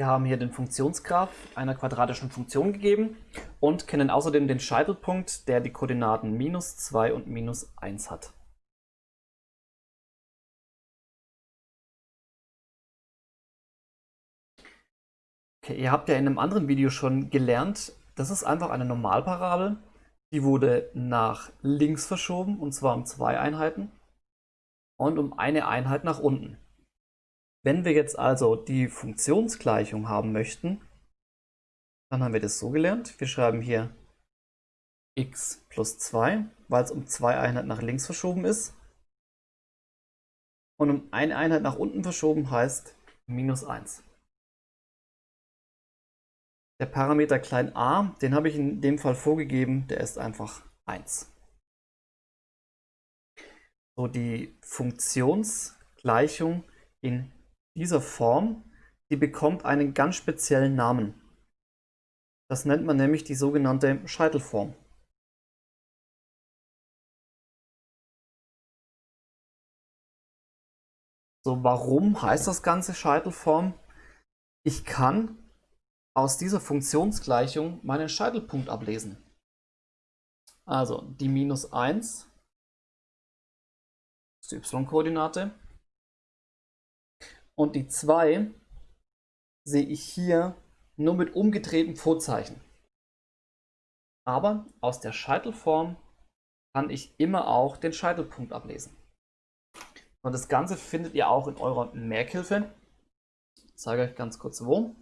Wir haben hier den Funktionsgraph einer quadratischen Funktion gegeben und kennen außerdem den Scheitelpunkt, der die Koordinaten minus 2 und minus 1 hat. Okay, ihr habt ja in einem anderen Video schon gelernt, das ist einfach eine Normalparabel. Die wurde nach links verschoben und zwar um zwei Einheiten und um eine Einheit nach unten. Wenn wir jetzt also die Funktionsgleichung haben möchten, dann haben wir das so gelernt. Wir schreiben hier x plus 2, weil es um zwei Einheiten nach links verschoben ist. Und um eine Einheit nach unten verschoben heißt minus 1. Der Parameter klein a, den habe ich in dem Fall vorgegeben, der ist einfach 1. So, die Funktionsgleichung in dieser Form, die bekommt einen ganz speziellen Namen. Das nennt man nämlich die sogenannte Scheitelform. So, warum heißt das Ganze Scheitelform? Ich kann aus dieser Funktionsgleichung meinen Scheitelpunkt ablesen. Also die minus 1 ist die y-Koordinate und die 2 sehe ich hier nur mit umgedrehtem Vorzeichen. Aber aus der Scheitelform kann ich immer auch den Scheitelpunkt ablesen. Und das Ganze findet ihr auch in eurer Merkhilfe. Ich zeige euch ganz kurz wo.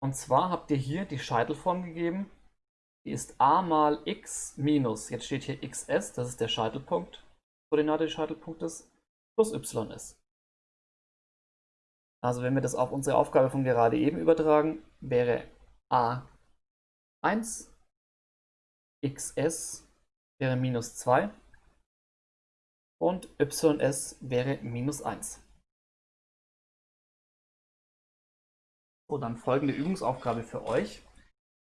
Und zwar habt ihr hier die Scheitelform gegeben. Die ist a mal x minus, jetzt steht hier xs, das ist der Scheitelpunkt, Koordinate des Scheitelpunktes, plus y ist. Also wenn wir das auf unsere Aufgabe von gerade eben übertragen, wäre a1 xs wäre minus 2 und ys wäre minus 1. So, dann folgende Übungsaufgabe für euch.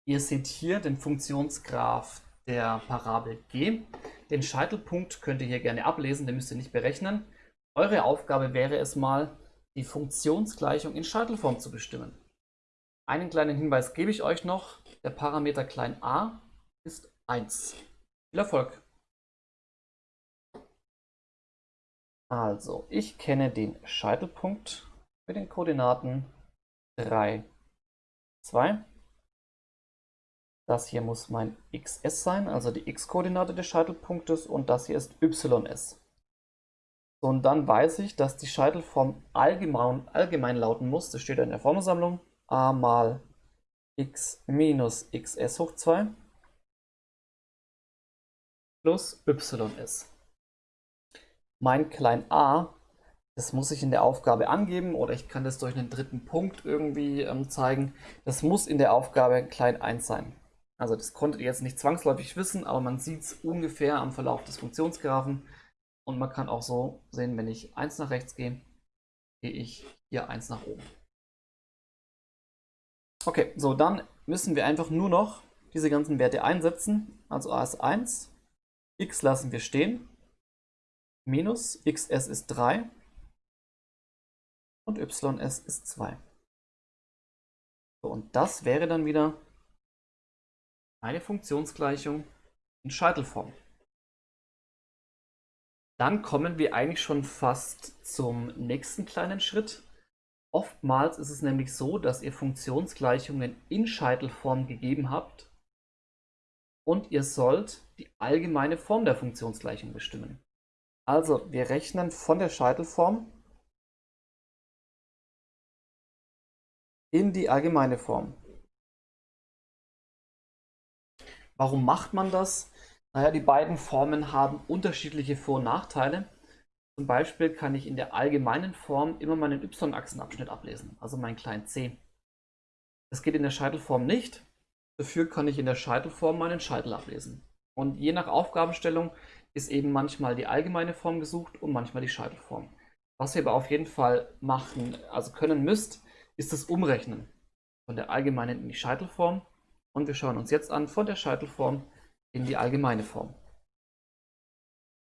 Ihr seht hier den Funktionsgraph der Parabel g. Den Scheitelpunkt könnt ihr hier gerne ablesen, den müsst ihr nicht berechnen. Eure Aufgabe wäre es mal, die Funktionsgleichung in Scheitelform zu bestimmen. Einen kleinen Hinweis gebe ich euch noch. Der Parameter klein a ist 1. Viel Erfolg! Also, ich kenne den Scheitelpunkt mit den Koordinaten 3, 2. Das hier muss mein xs sein, also die x-Koordinate des Scheitelpunktes und das hier ist ys. Und dann weiß ich, dass die Scheitelform allgemein, allgemein lauten muss, das steht in der Formelsammlung, a mal x minus xs hoch 2 plus ys. Mein klein a, das muss ich in der Aufgabe angeben oder ich kann das durch einen dritten Punkt irgendwie ähm, zeigen. Das muss in der Aufgabe klein 1 sein. Also das konntet ihr jetzt nicht zwangsläufig wissen, aber man sieht es ungefähr am Verlauf des Funktionsgraphen. Und man kann auch so sehen, wenn ich 1 nach rechts gehe, gehe ich hier 1 nach oben. Okay, so dann müssen wir einfach nur noch diese ganzen Werte einsetzen. Also a ist 1, x lassen wir stehen, minus xs ist 3 und ys ist 2. So, und das wäre dann wieder eine Funktionsgleichung in Scheitelform. Dann kommen wir eigentlich schon fast zum nächsten kleinen Schritt. Oftmals ist es nämlich so, dass ihr Funktionsgleichungen in Scheitelform gegeben habt und ihr sollt die allgemeine Form der Funktionsgleichung bestimmen. Also wir rechnen von der Scheitelform in die allgemeine Form. Warum macht man das? Naja, die beiden Formen haben unterschiedliche Vor- und Nachteile. Zum Beispiel kann ich in der allgemeinen Form immer meinen y-Achsenabschnitt ablesen, also meinen kleinen c. Das geht in der Scheitelform nicht. Dafür kann ich in der Scheitelform meinen Scheitel ablesen. Und je nach Aufgabenstellung ist eben manchmal die allgemeine Form gesucht und manchmal die Scheitelform. Was ihr aber auf jeden Fall machen, also können müsst, ist das Umrechnen von der allgemeinen in die Scheitelform. Und wir schauen uns jetzt an von der Scheitelform in die allgemeine Form.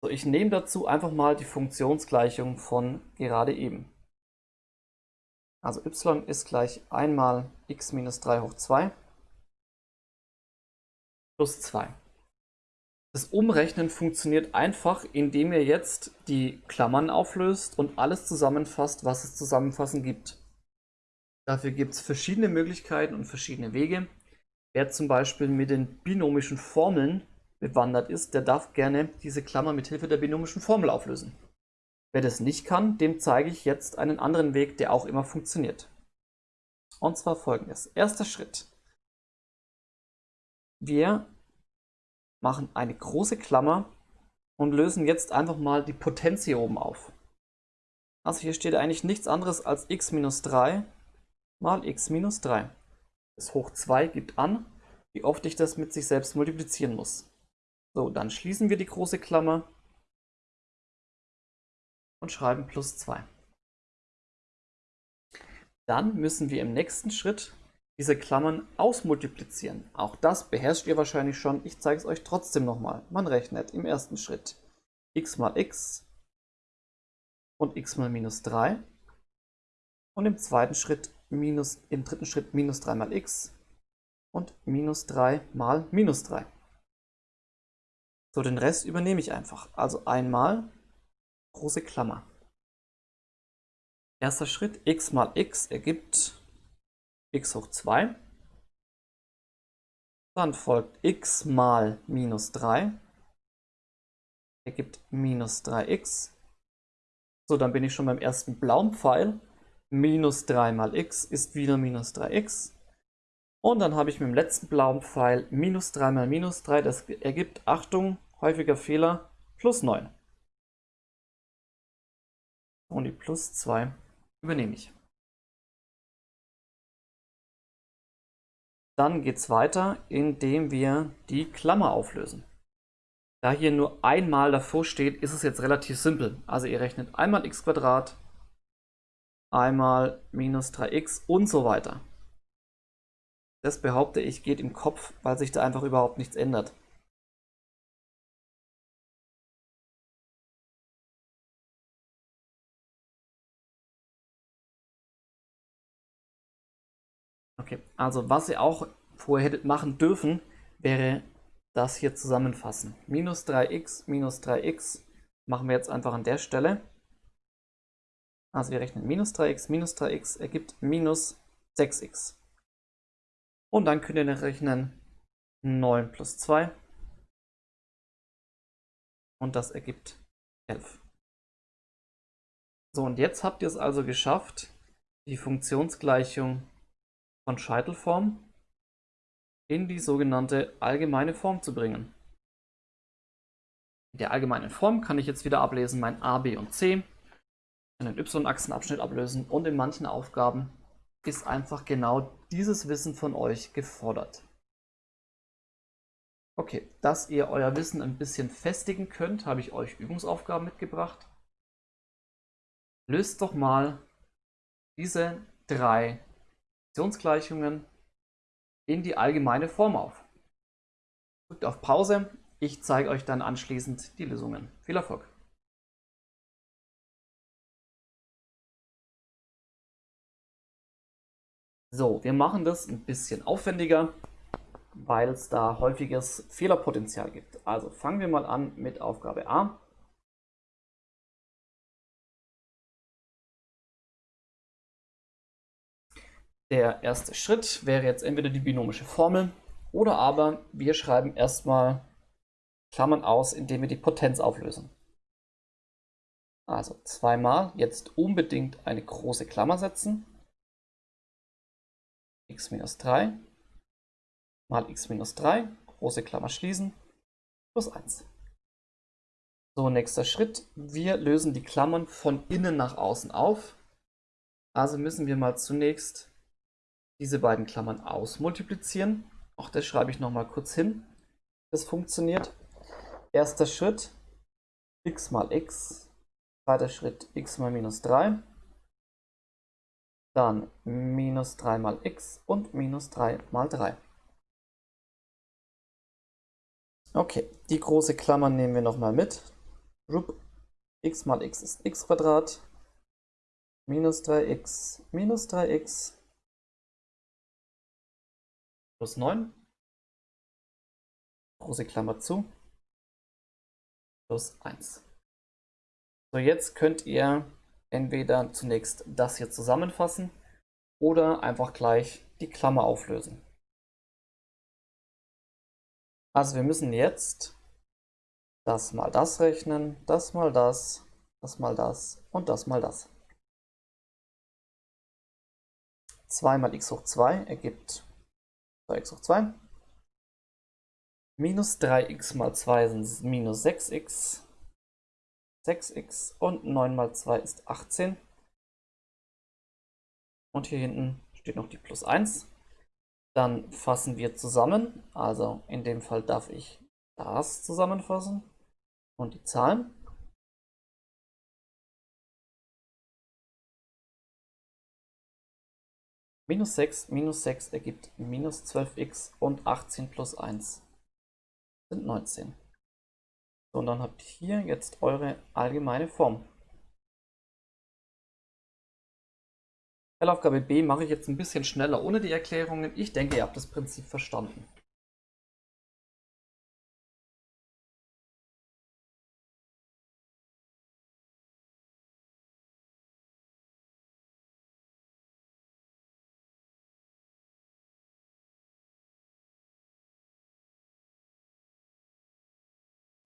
So, ich nehme dazu einfach mal die Funktionsgleichung von gerade eben. Also y ist gleich 1 mal x minus 3 hoch 2 plus 2. Das Umrechnen funktioniert einfach, indem ihr jetzt die Klammern auflöst und alles zusammenfasst, was es zusammenfassen gibt. Dafür gibt es verschiedene Möglichkeiten und verschiedene Wege. Wer zum Beispiel mit den binomischen Formeln bewandert ist, der darf gerne diese Klammer mit Hilfe der binomischen Formel auflösen. Wer das nicht kann, dem zeige ich jetzt einen anderen Weg, der auch immer funktioniert. Und zwar folgendes. Erster Schritt. Wir machen eine große Klammer und lösen jetzt einfach mal die Potenz hier oben auf. Also hier steht eigentlich nichts anderes als x minus 3 mal x minus 3. Das hoch 2 gibt an, wie oft ich das mit sich selbst multiplizieren muss. So, dann schließen wir die große Klammer und schreiben plus 2. Dann müssen wir im nächsten Schritt diese Klammern ausmultiplizieren. Auch das beherrscht ihr wahrscheinlich schon. Ich zeige es euch trotzdem nochmal. Man rechnet im ersten Schritt x mal x und x mal minus 3 und im zweiten Schritt minus, im dritten Schritt minus 3 mal x und minus 3 mal minus 3. So, den Rest übernehme ich einfach. Also einmal große Klammer. Erster Schritt, x mal x ergibt x hoch 2. Dann folgt x mal minus 3 ergibt minus 3x. So, dann bin ich schon beim ersten blauen Pfeil. Minus 3 mal x ist wieder minus 3x. Und dann habe ich mit dem letzten blauen Pfeil minus 3 mal minus 3. Das ergibt, Achtung, häufiger Fehler, plus 9. Und die plus 2 übernehme ich. Dann geht es weiter, indem wir die Klammer auflösen. Da hier nur einmal davor steht, ist es jetzt relativ simpel. Also ihr rechnet einmal x einmal minus 3x und so weiter. Das behaupte ich geht im Kopf, weil sich da einfach überhaupt nichts ändert. Okay, also was ihr auch vorher hättet machen dürfen, wäre das hier zusammenfassen. Minus 3x minus 3x machen wir jetzt einfach an der Stelle. Also wir rechnen minus 3x minus 3x ergibt minus 6x. Und dann könnt ihr rechnen 9 plus 2. Und das ergibt 11. So, und jetzt habt ihr es also geschafft, die Funktionsgleichung von Scheitelform in die sogenannte allgemeine Form zu bringen. In der allgemeinen Form kann ich jetzt wieder ablesen mein a, b und c, einen y-Achsenabschnitt ablösen und in manchen Aufgaben ist einfach genau dieses Wissen von euch gefordert. Okay, dass ihr euer Wissen ein bisschen festigen könnt, habe ich euch Übungsaufgaben mitgebracht. Löst doch mal diese drei Funktionsgleichungen in die allgemeine Form auf. Drückt auf Pause, ich zeige euch dann anschließend die Lösungen. Viel Erfolg! So, wir machen das ein bisschen aufwendiger, weil es da häufiges Fehlerpotenzial gibt. Also fangen wir mal an mit Aufgabe A. Der erste Schritt wäre jetzt entweder die binomische Formel oder aber wir schreiben erstmal Klammern aus, indem wir die Potenz auflösen. Also zweimal jetzt unbedingt eine große Klammer setzen. X minus 3 mal x minus 3, große Klammer schließen, plus 1. So, nächster Schritt. Wir lösen die Klammern von innen nach außen auf. Also müssen wir mal zunächst diese beiden Klammern ausmultiplizieren. Auch das schreibe ich nochmal kurz hin. Das funktioniert. Erster Schritt x mal x. Zweiter Schritt x mal minus 3. Dann minus 3 mal x und minus 3 mal 3. Okay, die große Klammer nehmen wir nochmal mit. x mal x ist x Quadrat minus 3x minus 3x plus 9, große Klammer zu, plus 1. So, jetzt könnt ihr entweder zunächst das hier zusammenfassen oder einfach gleich die Klammer auflösen. Also wir müssen jetzt das mal das rechnen, das mal das, das mal das und das mal das. 2 mal x hoch 2 ergibt 2x hoch 2. Minus 3x mal 2 sind minus 6x. 6x und 9 mal 2 ist 18. Und hier hinten steht noch die plus 1. Dann fassen wir zusammen. Also in dem Fall darf ich das zusammenfassen und die Zahlen. Minus 6 minus 6 ergibt minus 12x und 18 plus 1 sind 19. Und dann habt hier jetzt eure allgemeine Form. Tellaufgabe B mache ich jetzt ein bisschen schneller ohne die Erklärungen. Ich denke, ihr habt das Prinzip verstanden.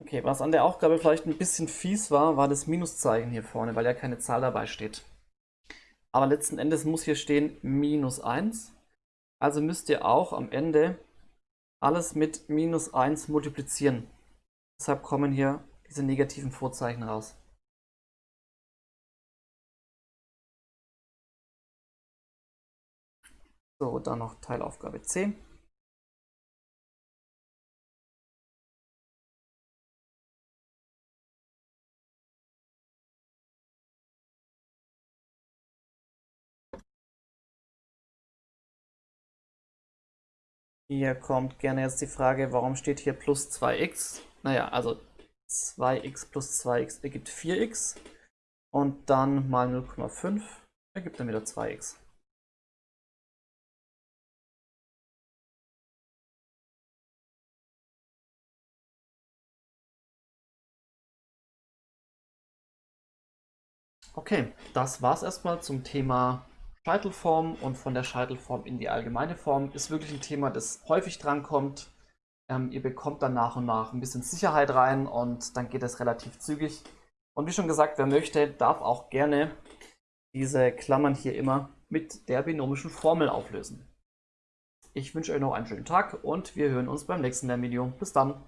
Okay, was an der Aufgabe vielleicht ein bisschen fies war, war das Minuszeichen hier vorne, weil ja keine Zahl dabei steht. Aber letzten Endes muss hier stehen minus 1. Also müsst ihr auch am Ende alles mit minus 1 multiplizieren. Deshalb kommen hier diese negativen Vorzeichen raus. So, dann noch Teilaufgabe C. Hier kommt gerne jetzt die Frage, warum steht hier plus 2x? Naja, also 2x plus 2x ergibt 4x und dann mal 0,5 ergibt dann wieder 2x. Okay, das war's erstmal zum Thema Scheitelform und von der Scheitelform in die allgemeine Form ist wirklich ein Thema, das häufig drankommt. Ähm, ihr bekommt dann nach und nach ein bisschen Sicherheit rein und dann geht es relativ zügig. Und wie schon gesagt, wer möchte, darf auch gerne diese Klammern hier immer mit der binomischen Formel auflösen. Ich wünsche euch noch einen schönen Tag und wir hören uns beim nächsten Video. Bis dann!